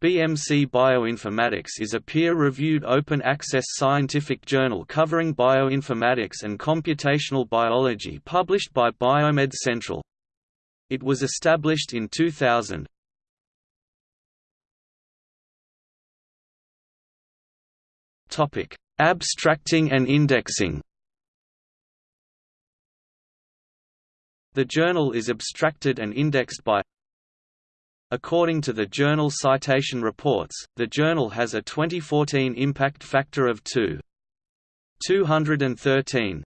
BMC Bioinformatics is a peer-reviewed open-access scientific journal covering bioinformatics and computational biology published by Biomed Central. It was established in 2000. Topic: Abstracting and indexing. The journal is abstracted and indexed by According to the Journal Citation Reports, the journal has a 2014 impact factor of 2. 213.